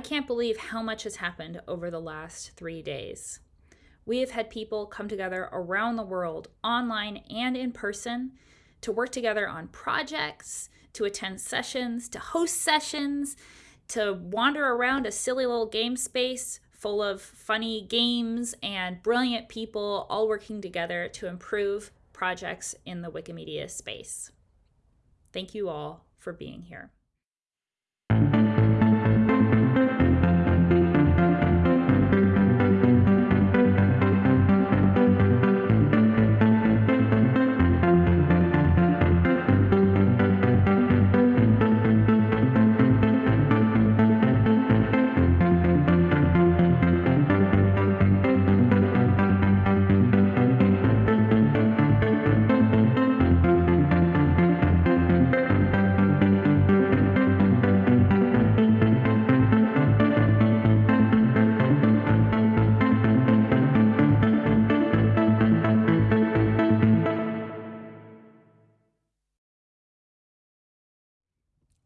can't believe how much has happened over the last three days. We have had people come together around the world, online and in person, to work together on projects, to attend sessions, to host sessions, to wander around a silly little game space full of funny games and brilliant people all working together to improve projects in the Wikimedia space. Thank you all for being here.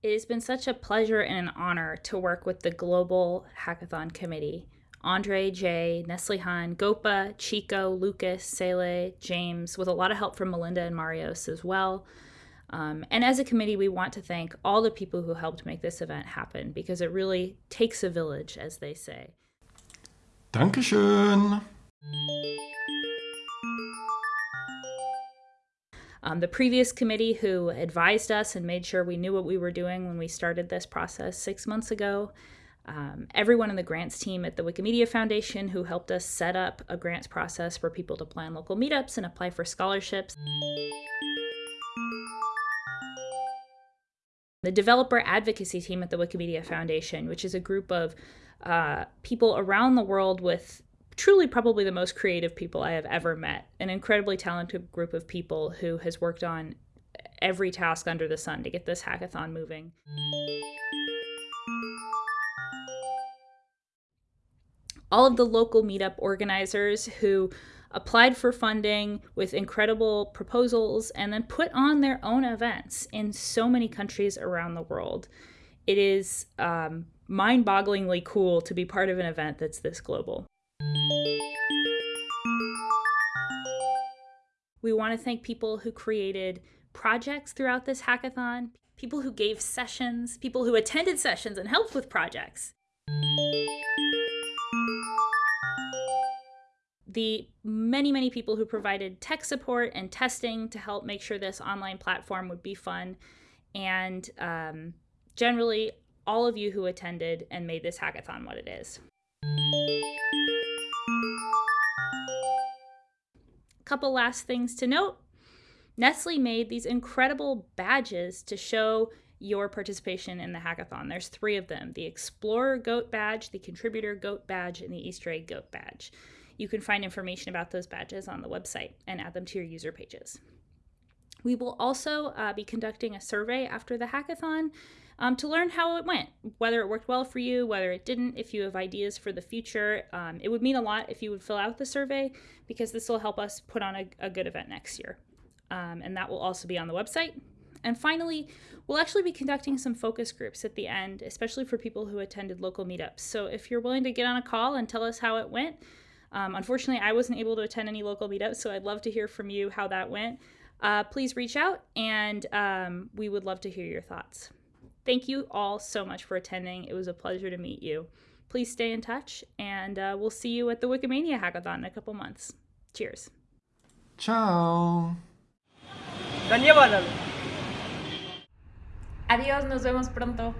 It has been such a pleasure and an honor to work with the Global Hackathon Committee. Andre, Jay, Neslihan, Gopa, Chico, Lucas, Sele, James, with a lot of help from Melinda and Marios as well. Um, and as a committee, we want to thank all the people who helped make this event happen because it really takes a village, as they say. Dankeschön. Um, the previous committee who advised us and made sure we knew what we were doing when we started this process six months ago. Um, everyone in the grants team at the Wikimedia Foundation who helped us set up a grants process for people to plan local meetups and apply for scholarships. The developer advocacy team at the Wikimedia Foundation, which is a group of uh, people around the world with truly probably the most creative people I have ever met. An incredibly talented group of people who has worked on every task under the sun to get this hackathon moving. All of the local meetup organizers who applied for funding with incredible proposals and then put on their own events in so many countries around the world. It is um, mind bogglingly cool to be part of an event that's this global. We want to thank people who created projects throughout this hackathon, people who gave sessions, people who attended sessions and helped with projects. The many, many people who provided tech support and testing to help make sure this online platform would be fun. And um, generally, all of you who attended and made this hackathon what it is. Couple last things to note. Nestle made these incredible badges to show your participation in the hackathon. There's three of them the Explorer Goat badge, the Contributor Goat badge, and the Easter Egg Goat badge. You can find information about those badges on the website and add them to your user pages. We will also uh, be conducting a survey after the hackathon um, to learn how it went, whether it worked well for you, whether it didn't, if you have ideas for the future. Um, it would mean a lot if you would fill out the survey because this will help us put on a, a good event next year. Um, and that will also be on the website. And finally, we'll actually be conducting some focus groups at the end, especially for people who attended local meetups. So if you're willing to get on a call and tell us how it went, um, unfortunately, I wasn't able to attend any local meetups, so I'd love to hear from you how that went uh, please reach out and um, we would love to hear your thoughts. Thank you all so much for attending. It was a pleasure to meet you. Please stay in touch and uh, we'll see you at the Wikimania hackathon in a couple months. Cheers. Ciao. Adiós, nos vemos pronto.